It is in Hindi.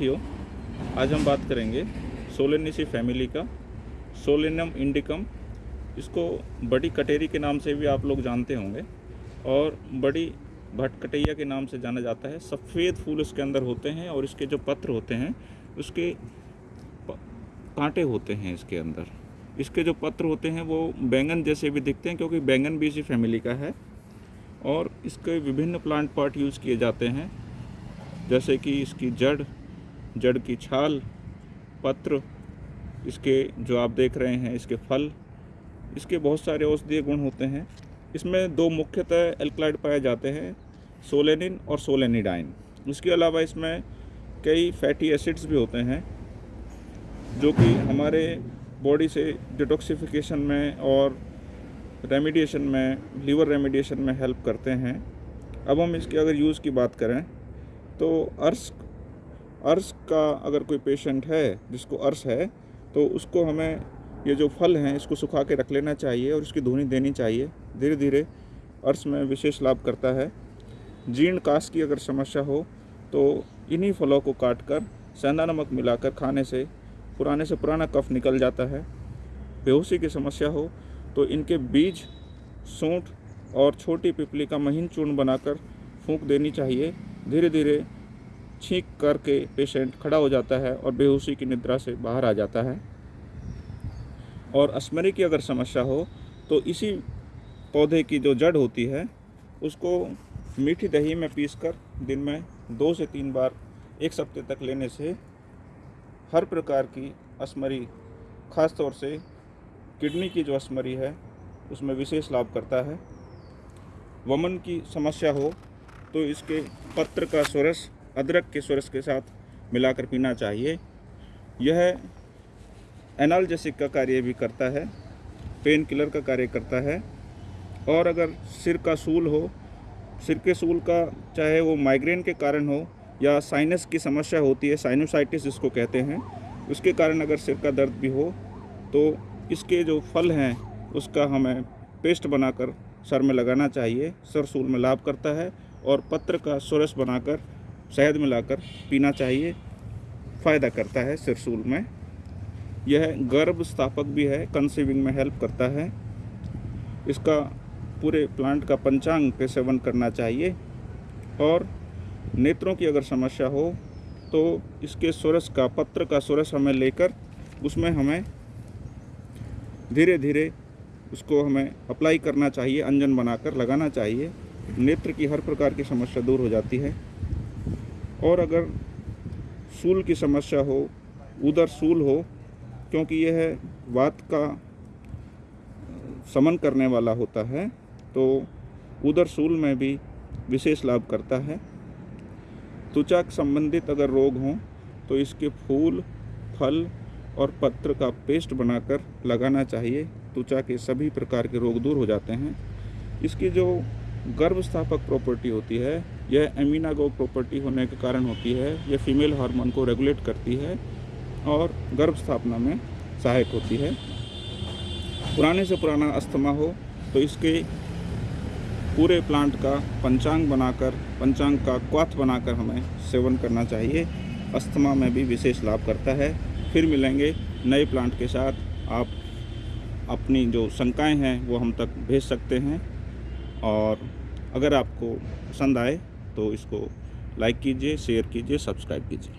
साथियों, आज हम बात करेंगे सोलेनिसी फैमिली का सोलेनम इंडिकम। इसको बड़ी कटेरी के नाम से भी आप लोग जानते होंगे और बड़ी भटकटैया के नाम से जाना जाता है। सफ़ेद फूल इसके अंदर होते हैं और इसके जो पत्र होते हैं, उसके कांटे होते हैं इसके अंदर। इसके जो पत्र होते हैं वो बैंगन जैसे भी दिखते हैं क्योंकि बैंगन भी इसी फैमिली का है और इसके विभिन्न प्लांट पार्ट यूज़ किए जाते हैं, जैसे कि इसकी जड़ जड़ की छाल, पत्र, इसके जो आप देख रहे हैं, इसके फल, इसके बहुत सारे औषधीय गुण होते हैं। इसमें दो मुख्यतः एल्कलाइड पाए जाते हैं, सोलेनिन और सोलेनिडाइन। इसके अलावा इसमें कई फैटी एसिड्स भी होते हैं, जो कि हमारे बॉडी से डिटॉक्सिफिकेशन में और रेमिडिएशन में लीवर रेमिडिएशन में हेल्प करते हैं। अब हम इसके अगर यूज़ की बात करें तो अर्श अर्श का अगर कोई पेशेंट है, जिसको अर्श है तो उसको हमें ये जो फल हैं, इसको सुखा के रख लेना चाहिए और इसकी धुनी देनी चाहिए। धीरे धीरे अर्श में विशेष लाभ करता है। जीर्ण काश की अगर समस्या हो तो इन्हीं फलों को काट कर सेंधा नमक मिलाकर खाने से, पुराने से पुराना कफ निकल जाता है। बेहोशी की समस्या हो तो इनके बीज, सूंठ और छोटी पिपली का महीन चूर्ण बनाकर फूंक देनी चाहिए। धीरे धीरे छींक करके पेशेंट खड़ा हो जाता है और बेहोशी की निद्रा से बाहर आ जाता है। और अस्मरी की अगर समस्या हो तो इसी पौधे की जो जड़ होती है, उसको मीठी दही में पीसकर दिन में दो से तीन बार एक सप्ते तक लेने से हर प्रकार की अस्मरी खास तौर से किडनी की जो अस्मरी है, उसमें विशेष लाभ करता है। वमन की समस्या हो तो इसके पत्र का स्वरस अदरक के स्वरस के साथ मिलाकर पीना चाहिए। यह एनाल्जेसिक का कार्य भी करता है पेन किलर का कार्य करता है। और अगर सिर का सूल हो, सिर के सूल का चाहे वो माइग्रेन के कारण हो या साइनस की समस्या होती है साइनोसाइटिस जिसको कहते हैं, उसके कारण अगर सिर का दर्द भी हो तो इसके जो फल हैं, उसका हमें पेस्ट बनाकर सर में लगाना चाहिए। सर सूल में लाभ करता है और पत्र का सुरस बनाकर शहद मिलाकर पीना चाहिए। फ़ायदा करता है सिरसूल में। यह गर्भ स्थापक भी है कंसीविंग में हेल्प करता है। इसका पूरे प्लांट का पंचांग के सेवन करना चाहिए। और नेत्रों की अगर समस्या हो तो इसके सुरस का, पत्र का सुरस हमें लेकर उसमें हमें धीरे धीरे उसको हमें अप्लाई करना चाहिए, अंजन बनाकर लगाना चाहिए। नेत्र की हर प्रकार की समस्या दूर हो जाती है। और अगर सूल की समस्या हो, उधर सूल हो, क्योंकि यह वात का समन करने वाला होता है तो उधर सूल में भी विशेष लाभ करता है। त्वचा संबंधित अगर रोग हों तो इसके फूल, फल और पत्र का पेस्ट बनाकर लगाना चाहिए। त्वचा के सभी प्रकार के रोग दूर हो जाते हैं। इसकी जो गर्भस्थापक प्रॉपर्टी होती है यह एमिनागो प्रॉपर्टी होने के कारण होती है, यह फीमेल हार्मोन को रेगुलेट करती है और गर्भ स्थापना में सहायक होती है। पुराने से पुराना अस्थमा हो तो इसके पूरे प्लांट का पंचांग बनाकर, पंचांग का क्वाथ बनाकर हमें सेवन करना चाहिए। अस्थमा में भी विशेष लाभ करता है। फिर मिलेंगे नए प्लांट के साथ। आप अपनी जो शंकाएँ हैं, वो हम तक भेज सकते हैं। और अगर आपको पसंद आए तो इसको लाइक कीजिए शेयर कीजिए सब्सक्राइब कीजिए।